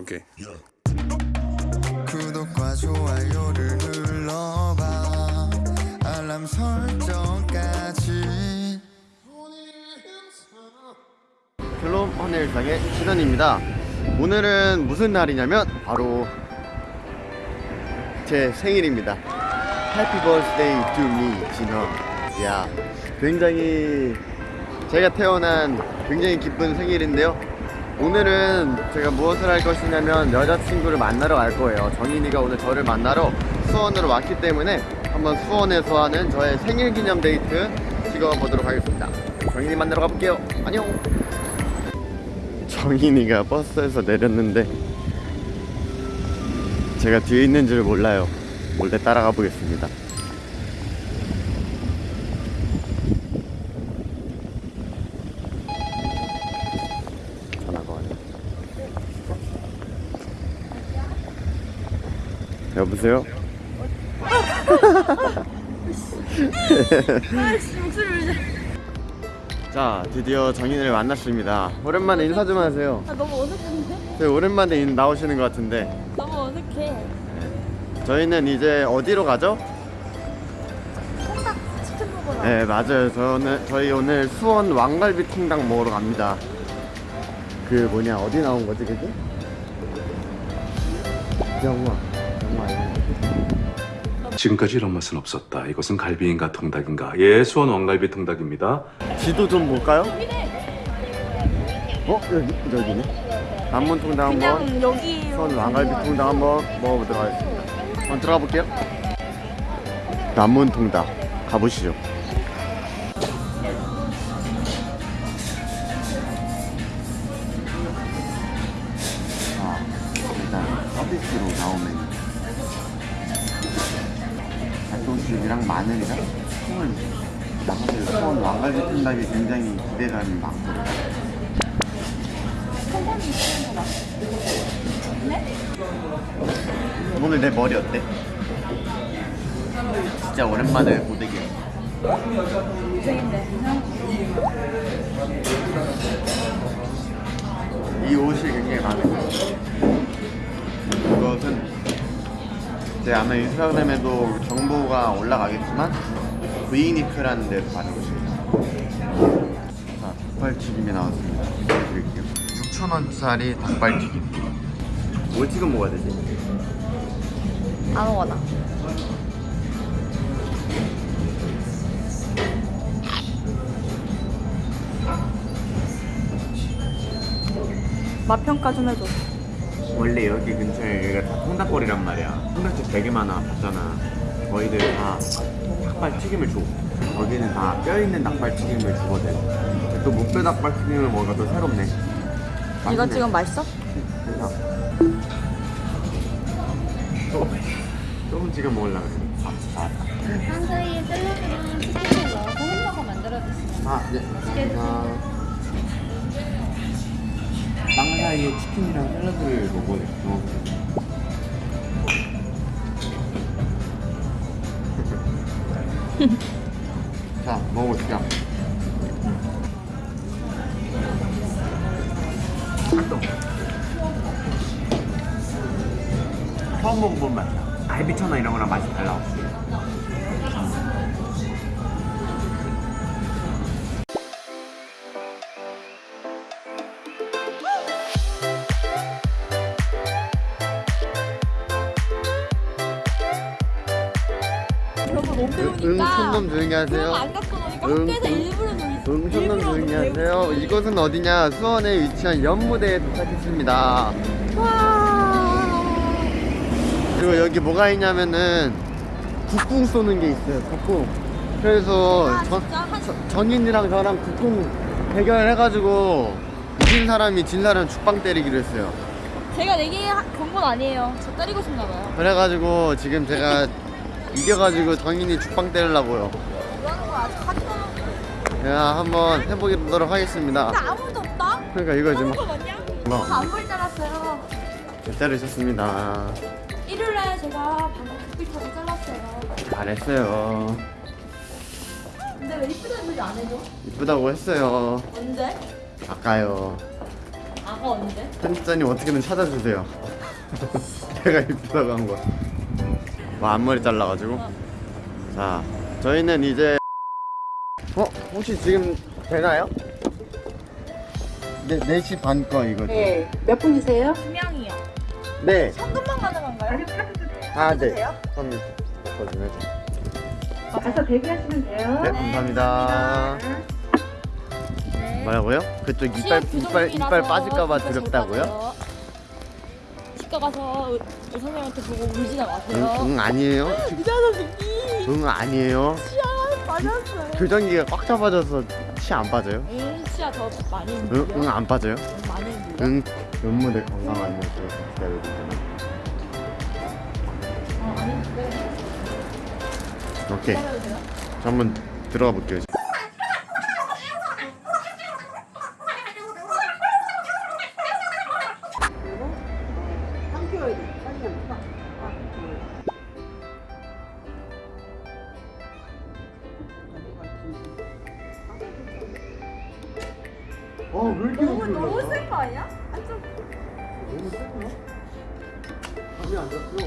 오케이. 구독과 좋아요를 눌러봐 알람 설정까지 샬롬 헌일상의 시전입니다. 오늘은 무슨 날이냐면 바로 제 생일입니다. Happy birthday to me, 진원. 야, 굉장히 제가 태어난 굉장히 기쁜 생일인데요. 오늘은 제가 무엇을 할 것이냐면 여자친구를 만나러 갈 거예요. 정인이가 오늘 저를 만나러 수원으로 왔기 때문에 한번 수원에서 하는 저의 생일 기념 데이트 찍어보도록 하겠습니다. 정인이 만나러 가볼게요. 안녕! 정인이가 버스에서 내렸는데 제가 뒤에 있는 줄 몰라요 몰래 따라가 보겠습니다 전화가 와요 여보세요? 자 드디어 정인이를 만났습니다 오랜만에 인사 좀 하세요 아 너무 어색한데? 네, 오랜만에 인- 나오시는 것 같은데 너무 어색해. 저희는 이제 어디로 가죠? 통닭 치킨 먹으러. 네 맞아요 저는 저희 오늘 수원 왕갈비 통닭 먹으러 갑니다 그 뭐냐 어디 나온 거지 그게? 영화 지금까지 이런 맛은 없었다. 이것은 갈비인가 통닭인가? 예, 수원 왕갈비 통닭입니다. 지도 좀 볼까요? 어? 여기, 여기네 남문 통닭 한번. 수원 왕갈비 통닭 한번 먹어보도록 하겠습니다 한번 들어가 볼게요 남문 통닭 가보시죠 닭똥집이랑 마늘이랑 콩을 나 사실 수원 왕갈비 통닭이 굉장히 기대감이 많거든요 오늘 내 머리 어때? 진짜 오랜만에 고데기야 이 옷이 굉장히 들어요. 이것은 제 아마 인스타그램에도 정보가 올라가겠지만 브이니크라는 데서 받은 옷입니다 자, 닭발튀김이 나왔습니다 보여드릴게요 6,000원짜리 닭발튀김 뭘 찍어 먹어야 되지? 아무거나. 맛 평가 좀 해줘. 원래 여기 근처에 여기가 다 통닭거리란 말이야. 통닭집 되게 많아 봤잖아. 저희들 다 닭발튀김을 줘. 여기는 다 뼈있는 닭발튀김을 주거든. 또 목뼈 닭발튀김을 먹으니까 또 새롭네. 이거 맛있네. 지금 맛있어? 괜찮아. 또, 조금 지금 먹으려고 그래. 아, 아, 한 사이에 샐러드랑 치킨을 넣어서 햄버거 만들어주시면 아, 네. 아, 빵 사이에 치킨이랑 샐러드를 먹어 먹어. 자, 먹어보시죠. 처음 먹어본 맛이야. 갈비처나 이런 거랑 맛이 달라. 응, 촌놈 조용히 하세요. 그거 안 갖고 노니까 응, 응. 촌놈 조용히 하세요. 이곳은 어디냐? 수원에 위치한 연무대에 도착했습니다. 와. 그리고 여기 뭐가 있냐면은 국궁 쏘는 게 있어요. 국궁. 그래서 아, 정, 진짜? 한- 저- 정인이랑 저랑 국궁 대결해가지고 이긴 사람이 진 사람 죽방 때리기로 했어요. 제가 내기 건건 아니에요. 저 때리고 싶나 봐요. 그래가지고 지금 제가 이겨가지고 정인이 죽방 때리려고요. 제가 한번 해보도록 하겠습니다. 아무도 없다? 그러니까 이거 지금 하는 거 맞냐? 뭐다안 보일 줄 알았어요. 때리셨습니다. 일요일날 제가 방금 빅터를 잘랐어요. 잘했어요. 근데 왜 이쁘다는 소리 안 해줘? 이쁘다고 했어요. 언제? 아까요. 아어 언제? 편집자님 어떻게든 찾아주세요. 제가 입다고 한 거. 뭐 앞머리 잘라가지고. 자, 저희는 이제 어 혹시 지금 되나요? 네 4시 반 거 이거죠? 네. 몇 분이세요? 두 명이요. 네. 현금만 가능한가요? 아 네. 그럼 거든요. 가서 대기하시면 돼요. 네 감사합니다. 네. 뭐라고요? 그쪽 이빨 이빨 이빨 빠질까봐 두렵다고요? 치과 가서 의- 의사 선생님한테 보고 울지나 응, 마세요. 응 아니에요. 의사 선생님 응 아니에요. 치아 빠졌어요. 교정기가 꽉 잡아져서 치안 빠져요? 응 치아 더 많이 응. 응 안 빠져요? 응, 많이. 응 연무대 건강한 모습. 어, 아닌데. 오케이. 한번 들어가 볼게요. 어, 왜 이렇게 너무 너무 센 거 아니야? 아, 좀 너무 세구나? 감이 안 잡혀.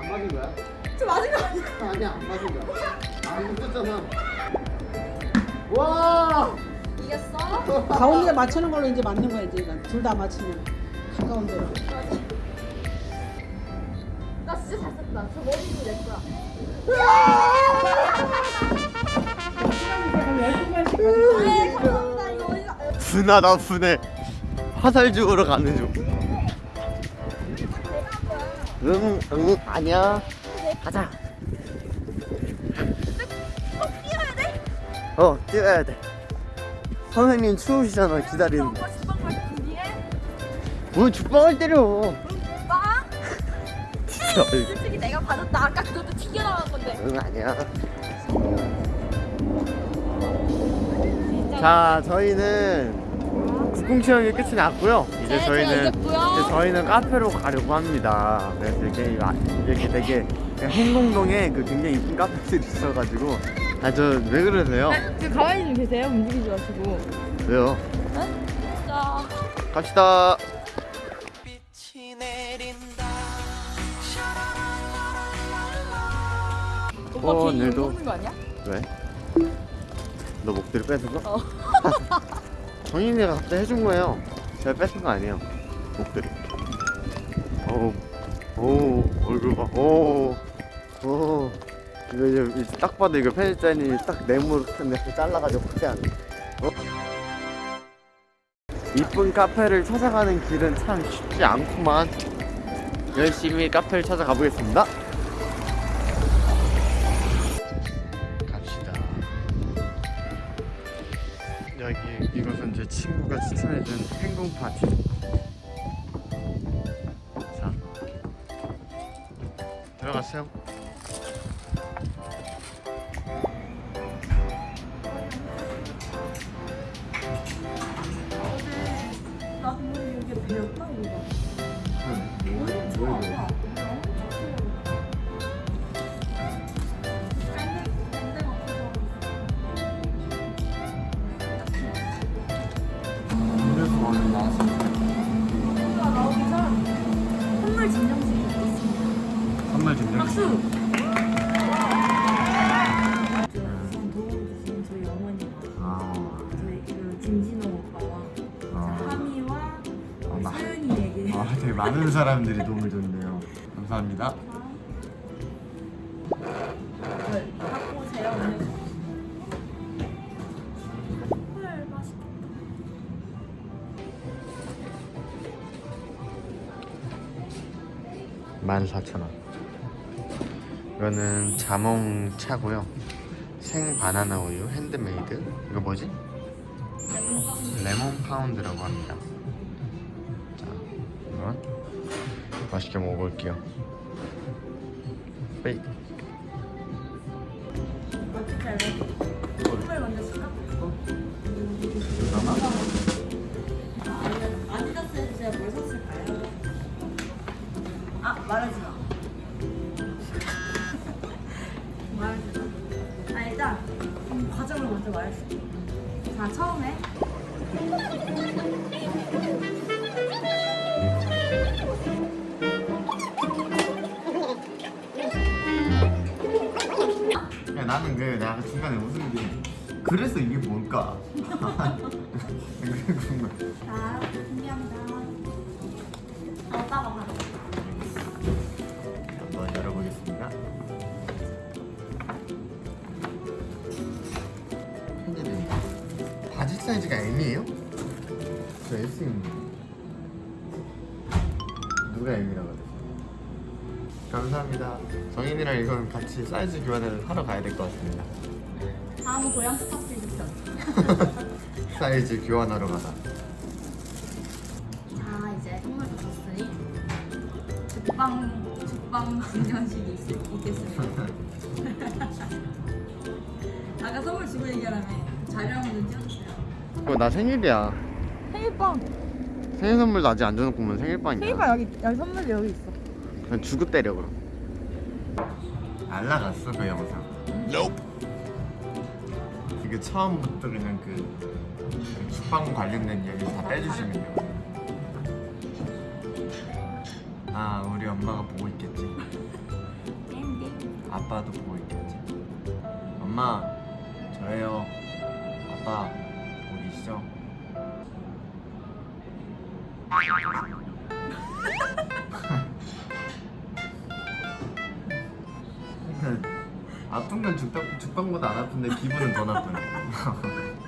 안 맞은 거야? 좀 맞은 거 아니야? 아니야, 안 맞은 거야. 안 맞았잖아. 와! 이겼어? 가운데 맞추는 걸로 이제 맞는 거야 이제 이건 둘다 맞추면 가까운 데로. 나 진짜 잘 썼다. 저 머리도 내 거야. 네, 감사합니다. 분하다 분해. 화살 주우러 가는 중. 응, 응, 아니야. 가자. 뛰어야 돼? 어, 뛰어야 돼. 선생님 추우시잖아, 기다리는. 준비해. 뭘 죽방을 때려. 빵? 진짜. 솔직히 내가 받았다. 아까 그것도 튀겨나간 건데. 응, 아니야. 자, 저희는 국궁 체험이 끝이 났고요. 이제 네, 저희는. 이제 저희는 카페로 가려고 합니다. 그래서 이렇게 아, 이렇게 되게 그냥 행동동에 그 굉장히 이쁜 카페들이 있어가지고 아 저 왜 그러세요? 그 가만히 좀 계세요. 움직이지 마시고. 왜요? 자. 갑시다. 오빠 어, 오늘도- 거 아니야? 왜? 너 목도리 뺏은 거? 어. 정인이가 갑자기 해준 거예요. 제가 뺏은 거 아니에요. 목도리. 오, 오, 얼굴 봐. 오, 오. 이제 이제 딱 봐도 이거 편집자님이 딱 네모로 이렇게 잘라가지고 확대 하네. 어? 이쁜 카페를 찾아가는 길은 참 쉽지 않구만. 열심히 카페를 찾아가 보겠습니다. 친구가 추천해준 행궁 파티. 자, 들어가세요. 나 근데 이게 배였다 이거. 그래서 되게 많은 사람들이 도움을 줬네요. 감사합니다. 네, 갖고 오세요 오늘. 헐 맛있겠다. 만 사천 원. 이거는 자몽 차고요. 생 바나나 우유 핸드메이드. 이거 뭐지? 레몬 파운드라고 합니다. 맛있게 먹어볼게요. 빼이. 어떻게 할래? 선물 먼저 줄까? 잠깐만. 아니면 아디다스에서 제가 뭘 샀을까요? 아 말하지 마. 말하지 마. 아 일단 음, 과정을 먼저 말할게. 자 처음에 야 나는 그 내가 중간에 웃은 게 그래서 이게 뭘까? 자, 준비합니다. 어, 따가 바로. 한번 열어보겠습니다. 팬들이 바지 사이즈가 M이에요? 저 S입니다. 누가 M이라고 하죠? 감사합니다. 정인이랑 이건 같이 사이즈 교환을 하러 가야 될 것 같습니다. 다음은 고양 스타트 입죠. 사이즈 교환하러 가다. 자, 이제 선물도 줬으니 죽방 죽방 있, 있겠습니다. 아까 선물 주고 얘기하라며 자료 한번 찍어주세요. 어, 나 생일이야. 생일빵. 생일 선물도 아직 안 줘놓고 생일빵이야. 생일빵 여기 여기 선물 여기 있어. 그냥 주고 때려 그럼. 안 나갔어 그 영상. 이게 처음부터 그냥 그, 그 죽방 관련된 이야기 다 빼주시면 돼요. 아 우리 엄마가 보고 있겠지. 아빠도 보고 있겠지. 엄마 저예요. 아빠 보고 계시죠? 아픈 건 죽방, 죽방보다 안 아픈데 기분은 더 나쁘네